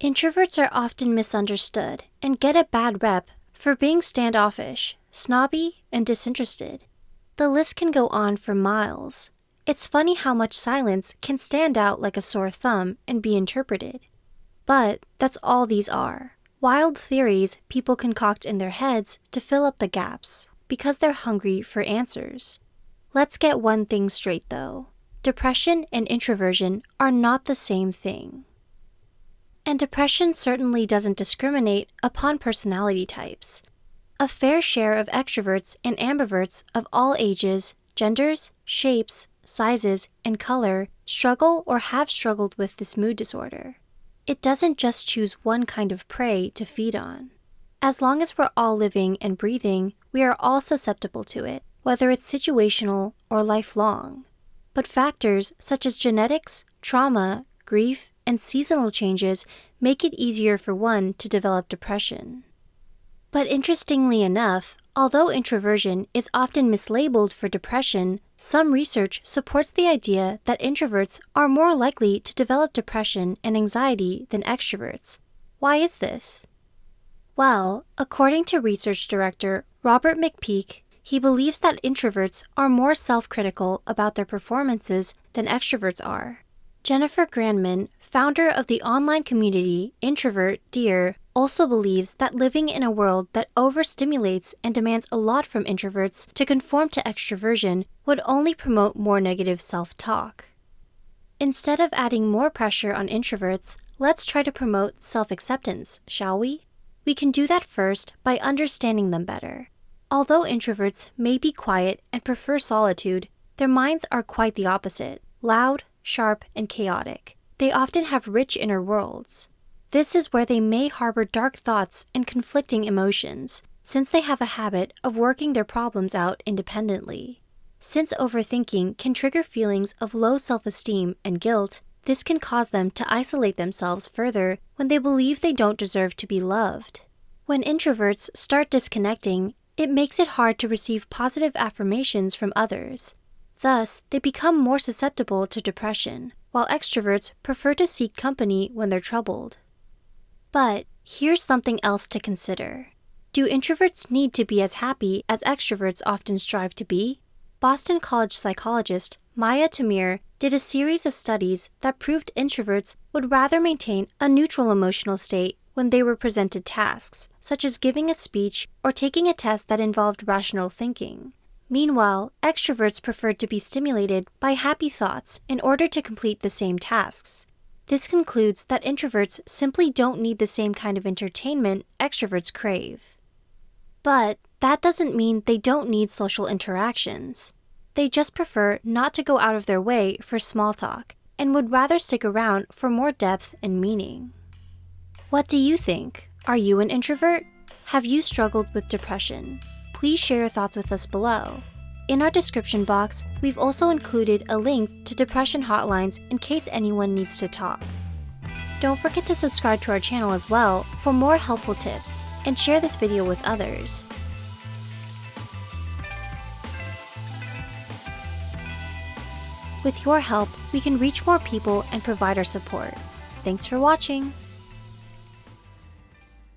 Introverts are often misunderstood and get a bad rep for being standoffish, snobby, and disinterested. The list can go on for miles. It's funny how much silence can stand out like a sore thumb and be interpreted. But that's all these are wild theories people concoct in their heads to fill up the gaps because they're hungry for answers. Let's get one thing straight though depression and introversion are not the same thing. And depression certainly doesn't discriminate upon personality types. A fair share of extroverts and ambiverts of all ages, genders, shapes, sizes, and color struggle or have struggled with this mood disorder. It doesn't just choose one kind of prey to feed on. As long as we're all living and breathing, we are all susceptible to it, whether it's situational or lifelong. But factors such as genetics, trauma, grief, and seasonal changes make it easier for one to develop depression. But interestingly enough, although introversion is often mislabeled for depression, some research supports the idea that introverts are more likely to develop depression and anxiety than extroverts. Why is this? Well, according to research director Robert McPeak, he believes that introverts are more self critical about their performances than extroverts are. Jennifer Granneman, founder of the online community Introvert Dear, also believes that living in a world that overstimulates and demands a lot from introverts to conform to extroversion would only promote more negative self talk. Instead of adding more pressure on introverts, let's try to promote self acceptance, shall we? We can do that first by understanding them better. Although introverts may be quiet and prefer solitude, their minds are quite the opposite loud, sharp, and chaotic. They often have rich inner worlds. This is where they may harbor dark thoughts and conflicting emotions, since they have a habit of working their problems out independently. Since overthinking can trigger feelings of low self esteem and guilt, this can cause them to isolate themselves further when they believe they don't deserve to be loved. When introverts start disconnecting, it makes it hard to receive positive affirmations from others. Thus, they become more susceptible to depression, while extroverts prefer to seek company when they're troubled. But here's something else to consider. Do introverts need to be as happy as extroverts often strive to be? Boston College psychologist Maya Tamir did a series of studies that proved introverts would rather maintain a neutral emotional state when they were presented tasks, such as giving a speech or taking a test that involved rational thinking. Meanwhile, extroverts preferred to be stimulated by happy thoughts in order to complete the same tasks. This concludes that introverts simply don't need the same kind of entertainment extroverts crave. But that doesn't mean they don't need social interactions. They just prefer not to go out of their way for small talk and would rather stick around for more depth and meaning. What do you think? Are you an introvert? Have you struggled with depression? Please share your thoughts with us below. In our description box, we've also included a link to depression hotlines in case anyone needs to talk. Don't forget to subscribe to our channel as well for more helpful tips and share this video with others. With your help, we can reach more people and provide our support. Thanks for watching!